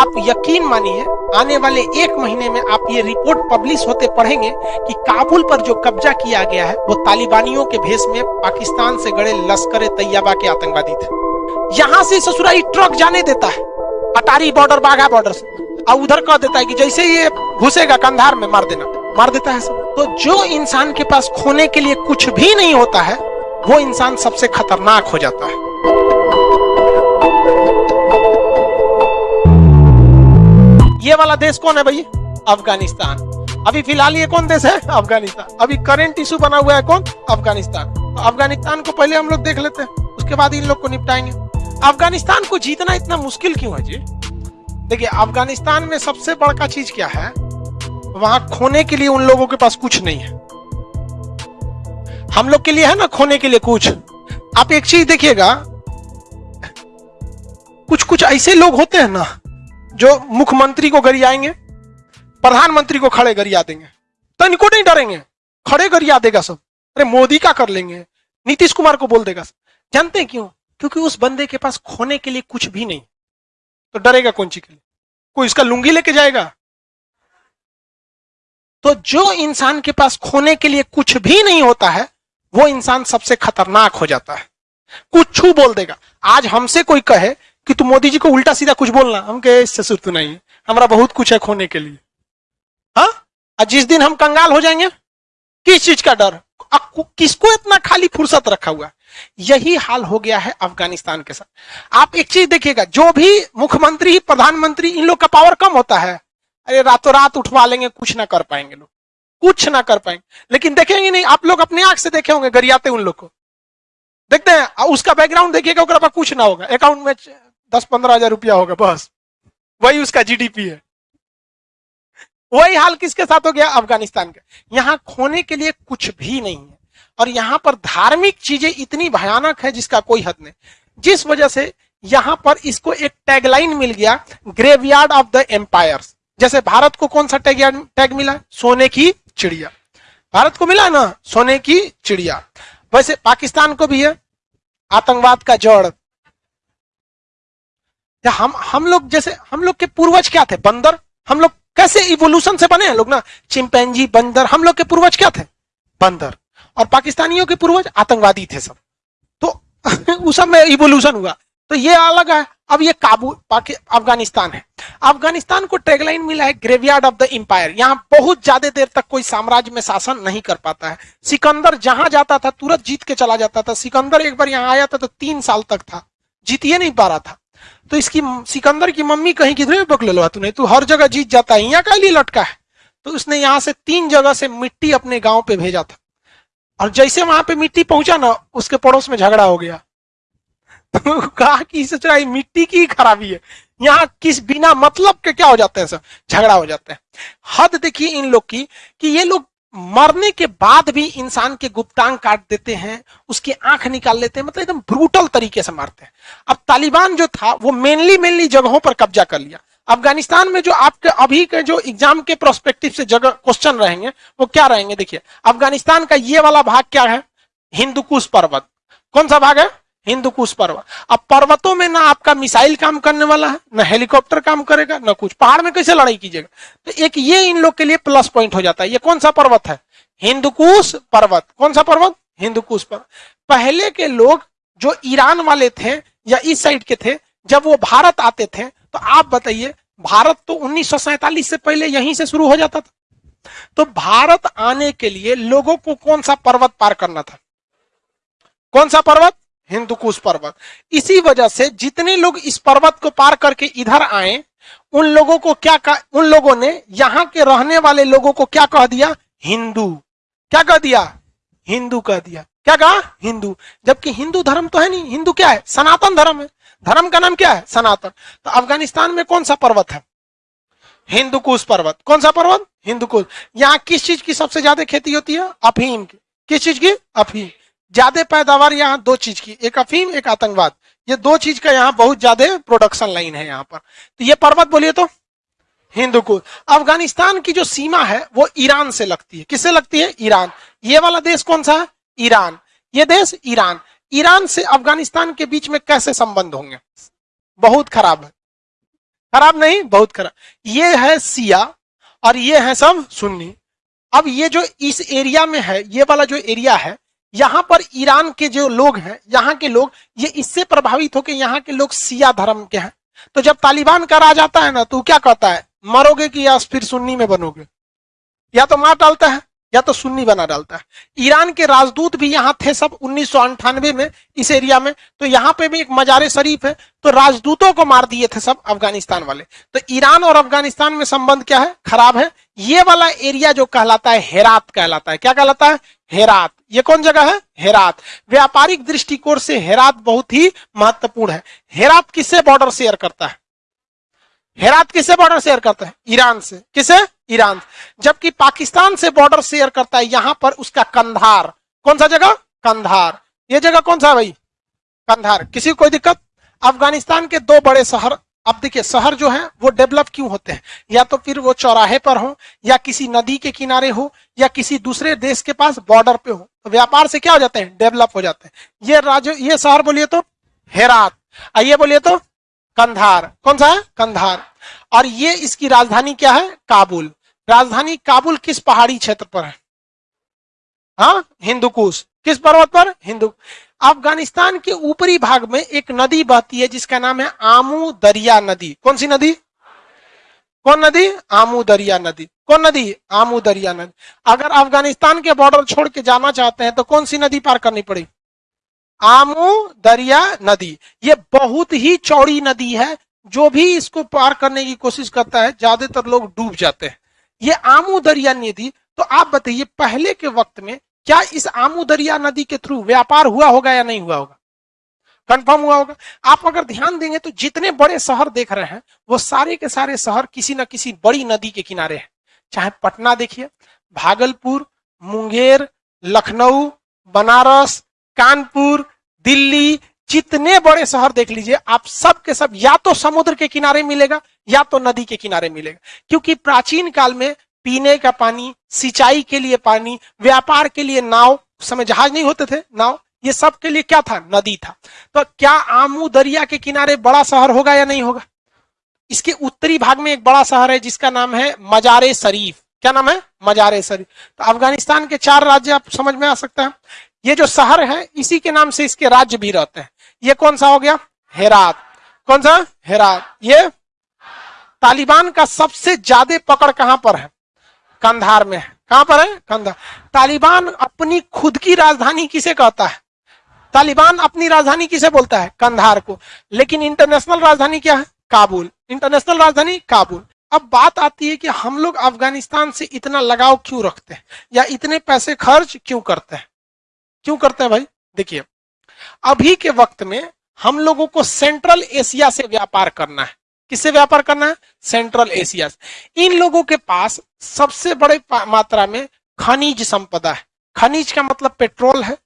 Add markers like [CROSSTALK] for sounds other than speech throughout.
आप यकीन मानिए, आने वाले एक महीने में आप ये रिपोर्ट पब्लिश होते पढ़ेंगे कि काबुल पर जो कब्जा किया गया है, वो तालिबानियों के भेष में पाकिस्तान से गड़े लश्कर तैयबा के आतंकवादी थे। यहाँ से ससुराई ट्रक जाने देता है, अटारी बॉर्डर, बाघा बॉर्डर से, और उधर कह देता है कि जैसे ये घुसेगा, कंधार में मार देना, मार देता है सब। तो जो इंसान के पास खोने के लिए कुछ भी नहीं होता है, वो इंसान सबसे खतरनाक हो जाता है। ये वाला देश कौन है भाई अफ़गानिस्तान। अभी फ़िलहाल ये कौन देश है? अफ़गानिस्तान। अभी करंट इशू बना हुआ है कौन? अफ़गानिस्तान। तो अफ़गानिस्तान को पहले हम लोग देख लेते हैं, उसके बाद इन लोग को निपटाएँगे। अफ़गानिस्तान को जीतना इतना मुश्किल क्यों है जी? देखिए, अफ़गानिस्तान में सबसे बड़का चीज़ क्या है? वहाँ खोने के लिए उन लोगों के पास कुछ नहीं है। हम लोग के लिए है ना खोने के लिए कुछ? आप एक चीज़ देखिएगा। कुछ कुछ ऐसे लोग होते हैं ना जो मुख्यमंत्री को गरियाएँगे प्रधानमंत्री को खड़े गरिया देंगे। तो इनको नहीं डरेंगे, खड़े गरिया देगा सब। अरे मोदी का कर लेंगे, नीतीश कुमार को बोल देगा जानते हैं क्यों? क्योंकि उस बंदे के पास खोने के लिए कुछ भी नहीं। तो डरेगा कौन सी के लिए? कोई इसका लुंगी लेके जाएगा? तो जो इंसान के पास खोने के लिए कुछ भी नहीं होता है, वो इंसान सबसे खतरनाक हो जाता है। कुछ छू बोल देगा। आज हमसे कोई कहे कि तू मोदी जी को उल्टा सीधा कुछ बोलना। हम कहे, इससे सुरत नहीं है। हमारा बहुत कुछ है खोने के लिए। हाँ? और जिस दिन हम कंगाल हो जाएँगे, किस चीज़ का डर? किसको इतना खाली फुर्सत रखा हुआ यही हाल हो गया है अफ़गानिस्तान के साथ। आप एक चीज़ देखिएगा, जो भी मुख्यमंत्री, प्रधानमंत्री, इन लोग का पावर कम होता है, अरे रातों रात उठवा लेंगे, कुछ ना कर पाएँगे लोग। कुछ ना कर पाएँगे। लेकिन देखेंगे नहीं, आप लोग अपने आँख से देखे होंगे, गरियाते उन लोग को। देखते हैं उसका बैकग्राउंड देखिएगा कुछ ना होगा। अकाउंट में दस पंद्रह हज़ार रुपया होगा, बस। वही उसका जीडीपी है। वही हाल किसके साथ हो गया? अफ़गानिस्तान का। यहाँ खोने के लिए कुछ भी नहीं है। और यहाँ पर धार्मिक चीज़ें इतनी भयानक है जिसका कोई हद नहीं। जिस वजह से यहाँ पर इसको एक टैगलाइन मिल गया ग्रेवयार्ड ऑफ़ द एम्पायर्स जैसे भारत को कौन सा टैग टैग मिला? सोने की चिड़िया। भारत को मिला ना? सोने की चिड़िया। वैसे पाकिस्तान को भी है। आतंकवाद का जड़। हम हम लोग जैसे, हम लोग के पूर्वज क्या थे? बंदर? हम लोग कैसे इवोल्यूशन से बने हैं लोग ना? चिंपैंजी बंदर, हम लोग के पूर्वज क्या थे? बंदर। और पाकिस्तानियों के पूर्वज आतंकवादी थे सब। तो [LAUGHS] उस सब में इवोल्यूशन हुआ। तो ये अलग है। अब ये काबू अफ़गानिस्तान है। अफ़गानिस्तान को टैगलाइन मिला है ग्रेवयार्ड ऑफ़ द एम्पायर यहाँ बहुत ज़्यादा देर तक कोई साम्राज्य में शासन नहीं कर पाता है। सिकंदर जहाँ जाता था, तुरंत जीत के चला जाता था। सिकंदर एक बार यहाँ आया था तो तीन साल तक था। जीतिए नहीं पा रहा था। तो इसकी सिकंदर की मम्मी कहीं किधर भी पकड़ लो, तूने तू हर जगह जीत जाता है, यहाँ का लिए लटका है। तो उसने यहाँ से तीन जगह से मिट्टी अपने गाँव पे भेजा था। और जैसे वहाँ पे मिट्टी पहुँचा ना, उसके पड़ोस में झगड़ा हो गया। तो कहा कि सोच मिट्टी की खराबी है। यहाँ किस बिना मतलब के क्या हो जाते हैं सर झगड़ा हो जाता है। हद देखिए इन लोग की, कि ये लोग मरने के बाद भी इंसान के गुप्तांग काट देते हैं, उसकी आँख निकाल लेते हैं मतलब एकदम ब्रूटल तरीके से मारते हैं। अब तालिबान जो था, वो मेनली मेनली जगहों पर कब्जा कर लिया। अफ़गानिस्तान में जो आपके, अभी के जो एग्ज़ाम के प्रोस्पेक्टिव से जगह क्वेश्चन रहेंगे, वो क्या रहेंगे? देखिए, अफ़गानिस्तान का ये वाला भाग क्या है? हिंदुकुश पर्वत। कौन सा भाग है? हिंदुकुश पर्वत अब पर्वतों में ना आपका मिसाइल काम करने वाला है, ना हेलीकॉप्टर काम करेगा, ना कुछ। पहाड़ में कैसे लड़ाई कीजिएगा? तो एक ये इन लोग के लिए प्लस पॉइंट हो जाता है। ये कौन सा पर्वत है? हिंदुकुश पर्वत। कौन सा पर्वत? हिंदुकुश पर्वत। पहले के लोग जो ईरान वाले थे या इस साइड के थे, जब वो भारत आते थे तो आप बताइए, भारत तो उन्नीस से पहले यहीं से शुरू हो जाता था। तो भारत आने के लिए लोगों को कौन सा पर्वत पार करना था? कौन सा पर्वत? हिंदुकुश पर्वत। इसी वजह से जितने लोग इस पर्वत को पार करके इधर आए, उन लोगों को क्या कहा, उन लोगों ने यहाँ के रहने वाले लोगों को क्या कह दिया? हिंदू। क्या कह दिया? हिंदू कह दिया। क्या कहा? हिंदू। जबकि हिंदू धर्म तो है नहीं। हिंदू क्या है? सनातन धर्म है। धर्म का नाम क्या है? सनातन। तो अफ़गानिस्तान में कौन सा पर्वत है? हिंदुकुश पर्वत। कौन सा पर्वत? हिंदुकुश यहाँ किस चीज़ की सबसे ज़्यादा खेती होती है? अफीम की। किस चीज़ की? अफीम। ज़्यादा पैदावार यहाँ दो चीज़ की, एक अफीम, एक आतंकवाद। ये दो चीज़ का यहाँ बहुत ज़्यादा प्रोडक्शन लाइन है यहाँ पर। तो ये पर्वत बोलिए तो? हिंदुकुश अफ़गानिस्तान की जो सीमा है, वो ईरान से लगती है। किससे लगती है? ईरान। ये वाला देश कौन सा है? ईरान। ये देश ईरान। ईरान से अफ़गानिस्तान के बीच में कैसे संबंध होंगे? बहुत खराब है। खराब नहीं, बहुत खराब। ये है सिया और ये है सब सुन्नी। अब ये जो इस एरिया में है, ये वाला जो एरिया है यहाँ पर ईरान के जो लोग हैं, यहाँ के लोग, ये इससे प्रभावित होकर यहाँ के लोग सिया धर्म के हैं। तो जब तालिबान का राज आता है ना तो क्या कहता है? मरोगे कि या फिर सुन्नी में बनोगे? या तो मार डालता है, या तो सुन्नी बना डालता है। ईरान के राजदूत भी यहाँ थे सब उन्नीस में, इस एरिया में। तो यहाँ पे भी एक मजारे शरीफ है। तो राजदूतों को मार दिए थे सब अफ़गानिस्तान वाले। तो ईरान और अफ़गानिस्तान में संबंध क्या है? खराब है। ये वाला एरिया जो कहलाता है, हेरात कहलाता है। क्या कहलाता है? हेरात। ये कौन जगह है? हेरात। व्यापारिक दृष्टिकोण से हेरात बहुत ही महत्वपूर्ण है। हेरात किससे बॉर्डर शेयर करता है? हेरात किससे बॉर्डर शेयर करता है? ईरान से। किसे? ईरान। जबकि पाकिस्तान से बॉर्डर शेयर करता है, यहाँ पर उसका कंधार। कौन सा जगह? कंधार। ये जगह कौन सा भाई? कंधार। किसी कोई दिक्कत? अफ़गानिस्तान के दो बड़े शहर, अब देखिए, शहर जो है, वो डेवलप क्यों होते हैं? या तो फिर वो चौराहे पर हो, या किसी नदी के किनारे हो, या किसी दूसरे देश के पास बॉर्डर पे हो। तो व्यापार से क्या हो जाते हैं? डेवलप हो जाते हैं। ये राज्य ये शहर बोलिए तो हेरात आइए बोलिए तो कंधार। कौन सा है? कंधार। और ये इसकी राजधानी क्या है? काबुल। राजधानी काबुल किस पहाड़ी क्षेत्र पर है? हाँ? हिंदुकुश किस पर्वत पर? हिंदू। अफ़गानिस्तान के ऊपरी भाग में एक नदी बहती है, जिसका नाम है आमू दरिया नदी। कौन सी नदी? कौन नदी? आमू दरिया नदी। कौन नदी? आमू दरिया नदी। अगर अफ़गानिस्तान के बॉर्डर छोड़ के जाना चाहते हैं तो कौन सी नदी पार करनी पड़ेगी आमू दरिया नदी। ये बहुत ही चौड़ी नदी है, जो भी इसको पार करने की कोशिश करता है, ज़्यादातर लोग डूब जाते हैं। ये आमू दरिया नदी तो आप बताइए, पहले के वक्त में क्या इस आमू दरिया नदी के थ्रू व्यापार हुआ होगा या नहीं हुआ होगा? कंफर्म हुआ होगा। आप अगर ध्यान देंगे तो जितने बड़े शहर देख रहे हैं, वो सारे के सारे शहर किसी न किसी बड़ी नदी के किनारे हैं। चाहे पटना देखिए, भागलपुर, मुंगेर, लखनऊ, बनारस, कानपुर, दिल्ली, जितने बड़े शहर देख लीजिए, आप सब के सब या तो समुद्र के किनारे मिलेगा, या तो नदी के किनारे मिलेगा। क्योंकि प्राचीन काल में पीने का पानी, सिंचाई के लिए पानी, व्यापार के लिए नाव समय जहाज़ नहीं होते थे, नाव, ये सब के लिए क्या था? नदी था। तो क्या आमू दरिया के किनारे बड़ा शहर होगा या नहीं होगा? इसके उत्तरी भाग में एक बड़ा शहर है, जिसका नाम है मजारे शरीफ। क्या नाम है? मजारे शरीफ। तो अफ़गानिस्तान के चार राज्य आप समझ में आ सकते हैं। ये जो शहर है, इसी के नाम से इसके राज्य भी रहते हैं। ये कौन सा हो गया? हेरात। कौन सा? हेरात। ये तालिबान का सबसे ज़्यादा पकड़ कहाँ पर है? कंधार में है। कहाँ पर है? कंधार। तालिबान अपनी खुद की राजधानी किसे कहता है? तालिबान अपनी राजधानी किसे बोलता है? कंधार को। लेकिन इंटरनेशनल राजधानी क्या है? काबुल इंटरनेशनल राजधानी काबुल। अब बात आती है कि हम लोग अफ़गानिस्तान से इतना लगाव क्यों रखते हैं? या इतने पैसे खर्च क्यों करते हैं? क्यों करते हैं भाई? देखिए, अभी के वक्त में हम लोगों को सेंट्रल एशिया से व्यापार करना है। किससे व्यापार करना है? सेंट्रल एशिया से। इन लोगों के पास सबसे बड़े मात्रा में खनिज संपदा है। खनिज का मतलब पेट्रोल है,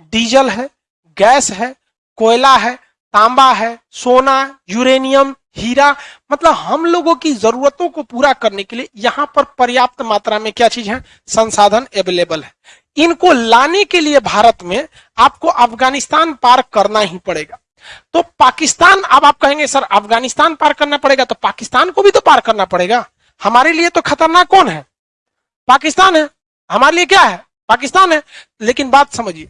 डीजल है, गैस है, कोयला है, तांबा है, सोना, यूरेनियम हीरा मतलब हम लोगों की जरूरतों को पूरा करने के लिए यहाँ पर पर्याप्त मात्रा में क्या चीज़ है? संसाधन अवेलेबल है। इनको लाने के लिए भारत में आपको अफ़गानिस्तान पार करना ही पड़ेगा। तो पाकिस्तान, अब आप कहेंगे, सर, अफ़गानिस्तान पार करना पड़ेगा तो पाकिस्तान को भी तो पार करना पड़ेगा। हमारे लिए तो खतरनाक कौन है? पाकिस्तान है। हमारे लिए क्या है? पाकिस्तान है। लेकिन बात समझिए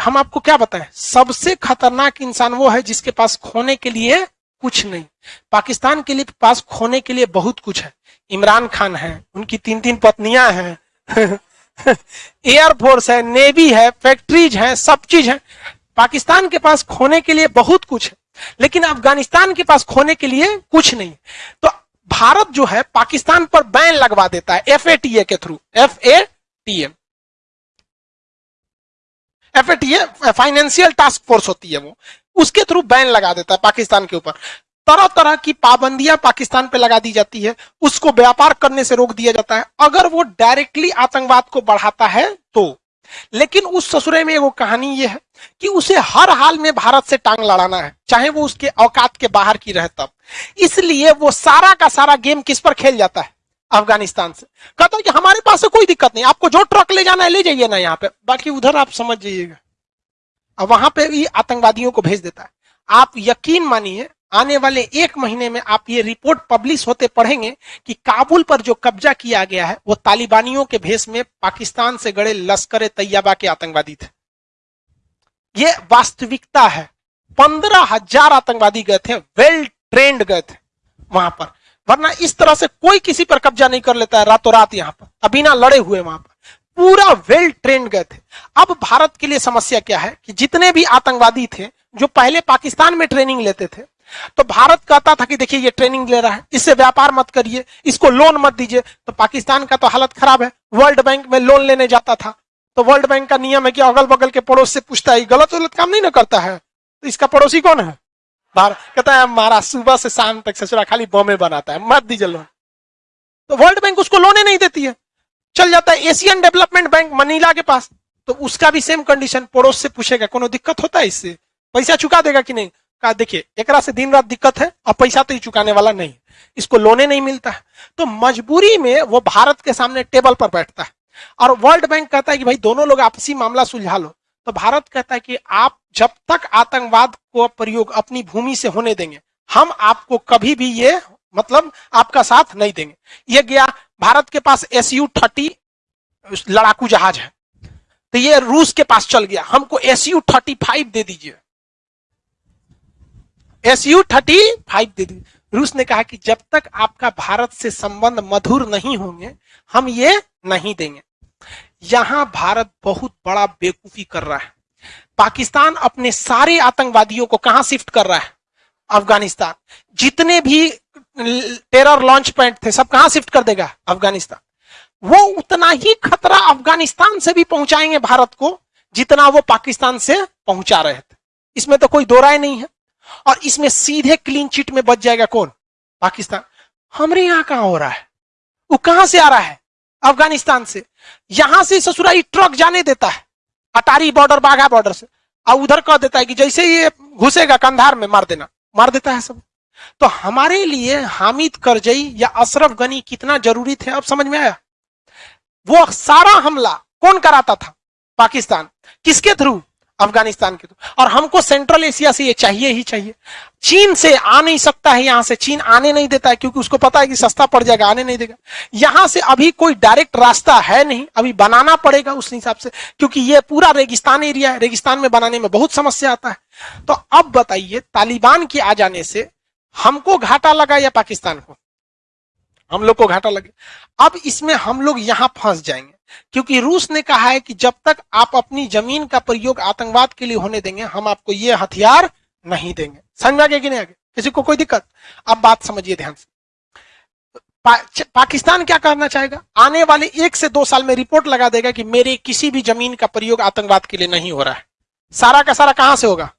हम आपको क्या बताएँ? सबसे खतरनाक इंसान वो है जिसके पास खोने के लिए कुछ नहीं। पाकिस्तान के लिए पास खोने के लिए बहुत कुछ है। इमरान खान है, उनकी तीन तीन पत्नियाँ हैं। [LAUGHS] एयरफोर्स है नेवी है फैक्ट्रीज है, सब चीज़ है। पाकिस्तान के पास खोने के लिए बहुत कुछ है। लेकिन अफ़गानिस्तान के पास खोने के लिए कुछ नहीं। तो भारत जो है, पाकिस्तान पर बैन लगवा देता है एफ़ के through. F F financial task force होती है वो। उसके थ्रू बैन लगा देता है पाकिस्तान के ऊपर। तरह तरह की पाबंदियाँ पाकिस्तान पे लगा दी जाती है। उसको व्यापार करने से रोक दिया जाता है। अगर वो डायरेक्टली आतंकवाद को बढ़ाता है तो। लेकिन उस ससुरे में वो कहानी ये है कि उसे हर हाल में भारत से टांग लड़ाना है, चाहे वो उसके औकात के बाहर की रहे तब। इसलिए वो सारा का सारा गेम किस पर खेल जाता है? अफ़गानिस्तान से। कहता है कि हमारे पास से कोई दिक्कत नहीं, आपको जो ट्रक ले जाना है, ले जाइए ना यहाँ पे। बाकी उधर आप समझ जाइएगा। अब वहाँ पे भी आतंकवादियों को भेज देता है। आप यकीन मानिए, आने वाले एक महीने में आप ये रिपोर्ट पब्लिश होते पढ़ेंगे कि काबुल पर जो कब्जा किया गया है, वो तालिबानियों के भेष में पाकिस्तान से गड़े लश्कर तैयबा के आतंकवादी थे। ये वास्तविकता है। पंद्रह हज़ार आतंकवादी गए थे वेल ट्रेंड गए थे वहाँ पर। वरना इस तरह से कोई किसी पर कब्जा नहीं कर लेता है, रातों रात यहाँ पर। अभी ना लड़े हुए वहाँ पर। पूरा वेल ट्रेंड गए थे। अब भारत के लिए समस्या क्या है कि जितने भी आतंकवादी थे, जो पहले पाकिस्तान में ट्रेनिंग लेते थे तो भारत कहता था कि देखिए ये ट्रेनिंग ले रहा है, इससे व्यापार मत करिए, इसको लोन मत दीजिए। तो पाकिस्तान का तो हालत खराब है वर्ल्ड बैंक में लोन लेने जाता था। तो वर्ल्ड बैंक का नियम है कि अगल बगल के पड़ोस से पूछता है गलत गलत काम नहीं ना करता है? तो इसका पड़ोसी कौन है? भारत कहता है, हमारा सुबह से शाम तक ससुरा खाली बॉम्बे बनाता है, मत दीजिए लोन तो वर्ल्ड बैंक उसको लोने नहीं देती है। चल जाता है एशियन डेवलपमेंट बैंक मनीला के पास। तो उसका भी सेम कंडीशन पड़ोस से पूछेगा, कोनो दिक्कत होता है इससे? पैसा चुका देगा कि नहीं? कहा, देखिए एक से दिन रात दिक्कत है और पैसा तो ही चुकाने वाला नहीं इसको लोने नहीं मिलता है। तो मजबूरी में वो भारत के सामने टेबल पर बैठता है। और वर्ल्ड बैंक कहता है कि, भाई, दोनों लोग आपसी मामला सुलझा लो। तो भारत कहता है कि, आप जब तक आतंकवाद को प्रयोग अपनी भूमि से होने देंगे, हम आपको कभी भी ये मतलब आपका साथ नहीं देंगे। ये गया भारत के पास एस यू थर्टी लड़ाकू जहाज़ है। तो ये रूस के पास चल गया। हमको एस यू थर्टी फाइव दे दीजिए। एस यू थर्टी फाइव दे दीजिए। रूस ने कहा कि जब तक आपका भारत से संबंध मधुर नहीं होंगे, हम ये नहीं देंगे। यहाँ भारत बहुत बड़ा बेवकूफ़ी कर रहा है। पाकिस्तान अपने सारे आतंकवादियों को कहाँ शिफ्ट कर रहा है? अफ़गानिस्तान। जितने भी टेरर लॉन्च पॉइंट थे, सब कहाँ शिफ्ट कर देगा? अफ़गानिस्तान। वो उतना ही खतरा अफ़गानिस्तान से भी पहुंचाएँगे भारत को, जितना वो पाकिस्तान से पहुँचा रहे थे। इसमें तो कोई दो राय नहीं है। और इसमें सीधे क्लीन चिट में बच जाएगा कौन? पाकिस्तान। हमारे यहाँ कहाँ हो रहा है? वो कहाँ से आ रहा है? अफ़गानिस्तान से। यहाँ से ससुराई ट्रक जाने देता है। अटारी बॉर्डर बाघा बॉर्डर से। और उधर कह देता है कि जैसे ये घुसेगा कंधार में, मार देना। मार देता है सब। तो हमारे लिए हामिद करजई या अशरफ गनी कितना ज़रूरी थे? अब समझ में आया? वो सारा हमला कौन कराता था? पाकिस्तान। किसके थ्रू? अफ़गानिस्तान के थ्रू। और हमको सेंट्रल एशिया से ये चाहिए ही चाहिए। चीन से आ नहीं सकता है यहाँ से। चीन आने नहीं देता है क्योंकि उसको पता है कि सस्ता पड़ जाएगा, आने नहीं देगा। यहाँ से अभी कोई डायरेक्ट रास्ता है नहीं। अभी बनाना पड़ेगा उस हिसाब से। क्योंकि ये पूरा रेगिस्तान एरिया है। रेगिस्तान में बनाने में बहुत समस्या आता है। तो अब बताइए, तालिबान के आ जाने से हमको घाटा लगा या पाकिस्तान को? हम लोग को घाटा लगे। अब इसमें हम लोग यहाँ फंस जाएँगे क्योंकि रूस ने कहा है कि जब तक आप अपनी ज़मीन का प्रयोग आतंकवाद के लिए होने देंगे हम आपको ये हथियार नहीं देंगे। समझ में आगे कि नहीं आगे किसी को कोई दिक्कत? अब बात समझिए ध्यान से। पा, पाकिस्तान क्या करना चाहेगा? आने वाले एक से दो साल में रिपोर्ट लगा देगा कि मेरे किसी भी ज़मीन का प्रयोग आतंकवाद के लिए नहीं हो रहा है। सारा का सारा कहाँ से होगा?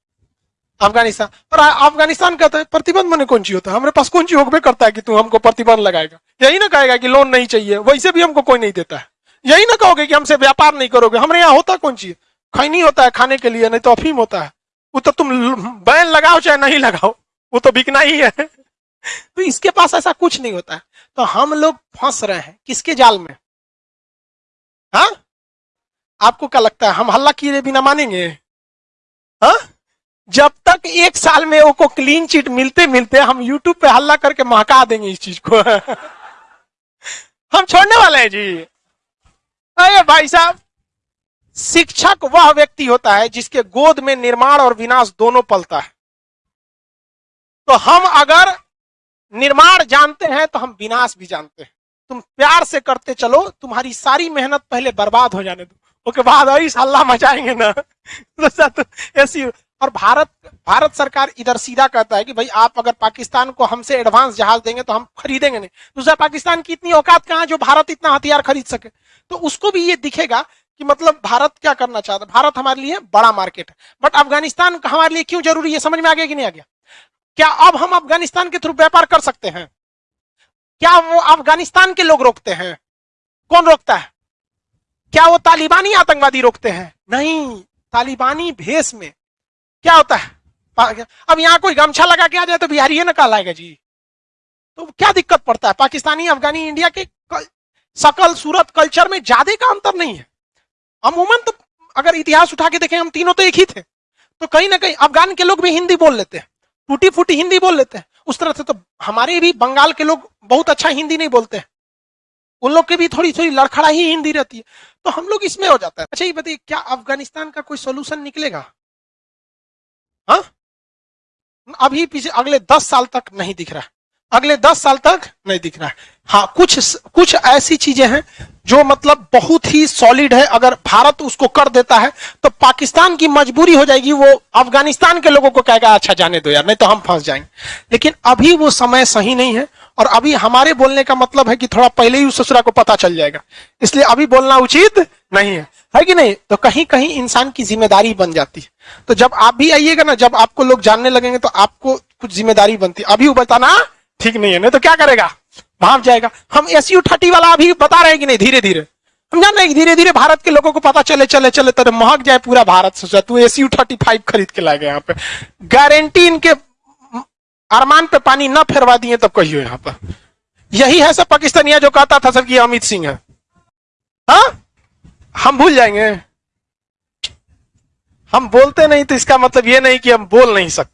अफ़गानिस्तान। और अफ़गानिस्तान कहता है प्रतिबंध मैंने कौन चीज़ होता है? हमारे पास कौन चीज़ होगा करता है कि तू हमको प्रतिबंध लगाएगा? यही ना कहेगा कि लोन नहीं चाहिए, वैसे भी हमको कोई नहीं देता है। यही ना कहोगे कि हमसे व्यापार नहीं करोगे। हमारे यहाँ होता कौन चीज़ खैनी होता है खाने के लिए, नहीं तो अफीम होता है। वो तो तुम बैन लगाओ चाहे नहीं लगाओ, वो तो बिकना ही है। [LAUGHS] तो इसके पास ऐसा कुछ नहीं होता है। तो हम लोग फंस रहे हैं। किसके जाल में? हा? आपको क्या लगता है, हम हल्ला किए बिना मानेंगे? हा? जब एक साल में वो क्लीन चिट मिलते मिलते हम यूट्यूब पे हल्ला करके महका देंगे इस चीज़ को। हम छोड़ने वाले हैं जी। अरे भाई साहब, शिक्षक वह व्यक्ति होता है जिसके गोद में निर्माण और विनाश दोनों पलता है। तो हम अगर निर्माण जानते हैं तो हम विनाश भी जानते हैं। तुम प्यार से करते चलो, तुम्हारी सारी मेहनत पहले बर्बाद हो जाने दो। उसके बाद ऐसा हल्ला मचाएँगे ना। [LAUGHS] तो ऐसी और भारत भारत सरकार इधर सीधा कहता है कि भाई आप अगर पाकिस्तान को हमसे एडवांस जहाज़ देंगे तो हम खरीदेंगे नहीं। दूसरा पाकिस्तान की इतनी औकात कहाँ जो भारत इतना हथियार खरीद सके? तो उसको भी ये दिखेगा कि मतलब भारत क्या करना चाहता है? भारत हमारे लिए बड़ा मार्केट है। बट अफ़गानिस्तान हमारे लिए क्यों ज़रूरी है? समझ में आ गया कि नहीं आ गया? क्या अब हम अफ़गानिस्तान के थ्रू व्यापार कर सकते हैं? क्या वो अफ़गानिस्तान के लोग रोकते हैं? कौन रोकता है? क्या वो तालिबानी आतंकवादी रोकते हैं? नहीं, तालिबानी भेष में क्या होता है? अब यहाँ कोई गमछा लगा के आ जाए तो बिहारी है ना काल आएगा जी? तो क्या दिक्कत पड़ता है? पाकिस्तानी, अफगानी, इंडिया के सकल, सूरत, कल्चर में ज़्यादा का अंतर नहीं है। अमूमन तो अगर इतिहास उठा के देखें, हम तीनों तो एक ही थे। तो कहीं ना कहीं अफगान के लोग भी हिंदी बोल लेते हैं। टूटी फूटी हिंदी बोल लेते हैं। उस तरह से तो हमारे भी बंगाल के लोग बहुत अच्छा हिंदी नहीं बोलते हैं। उन लोग की भी थोड़ी थोड़ी लड़खड़ा ही हिंदी रहती है। तो हम लोग इसमें हो जाता है। अच्छा ये बताइए, क्या अफ़गानिस्तान का कोई सोल्यूशन निकलेगा? हाँ? अभी पीछे अगले दस साल तक नहीं दिख रहा। है अगले दस साल तक नहीं दिख रहा। है हाँ कुछ कुछ ऐसी चीज़ें हैं जो मतलब बहुत ही सॉलिड है। अगर भारत उसको कर देता है तो पाकिस्तान की मजबूरी हो जाएगी। वो अफ़गानिस्तान के लोगों को कहेगा अच्छा जाने दो यार, नहीं तो हम फंस जाएँगे। लेकिन अभी वो समय सही नहीं है। और अभी हमारे बोलने का मतलब है कि थोड़ा पहले ही उस ससुरा को पता चल जाएगा। इसलिए अभी बोलना उचित नहीं है। है कि नहीं? तो कहीं कहीं इंसान की ज़िम्मेदारी बन जाती है। तो जब आप भी आइएगा ना, जब आपको लोग जानने लगेंगे तो आपको कुछ ज़िम्मेदारी बनती है। अभी वो बताना ठीक नहीं है, नहीं तो क्या करेगा? भाग जाएगा। हम एस यू थर्टी वाला अभी बता रहे कि नहीं? धीरे धीरे हम जान रहे धीरे धीरे भारत के लोगों को पता चले चले चले तो महक जाए पूरा भारत सोचा तू एस यू थर्टी फाइव खरीद के लाएगा यहाँ पे। गारंटी इनके अरमान पे पानी न फेरवा दिए तब कहियो यहाँ पर। यही है सब पाकिस्तानिया जो कहता था सब कि अमित सिंह है। हा? हम भूल जाएँगे। हम बोलते नहीं तो इसका मतलब ये नहीं कि हम बोल नहीं सकते।